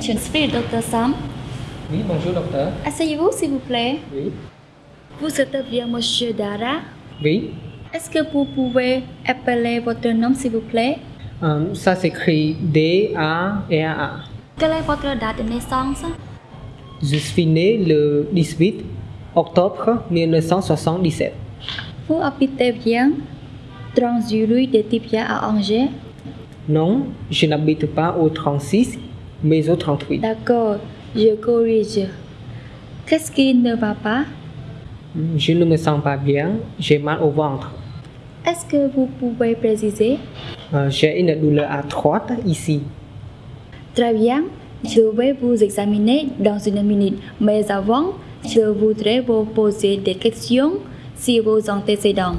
je suis le docteur Sam. Oui, bonjour docteur. Asseyez-vous s'il vous plaît. Oui. Vous êtes bien monsieur Dara. Oui. Est-ce que vous pouvez appeler votre nom s'il vous plaît? Euh, ça s'écrit D-A-R-A. Quelle est votre date de naissance? Je suis né le 18 octobre 1977. Vous habitez bien dans rue de Tipia à Angers? Non, je n'habite pas au 36, mais au 38. D'accord, je corrige. Qu'est-ce qui ne va pas? Je ne me sens pas bien, j'ai mal au ventre. Est-ce que vous pouvez préciser? Euh, j'ai une douleur à droite ici. Très bien, je vais vous examiner dans une minute. Mais avant, je voudrais vous poser des questions sur vos antécédents.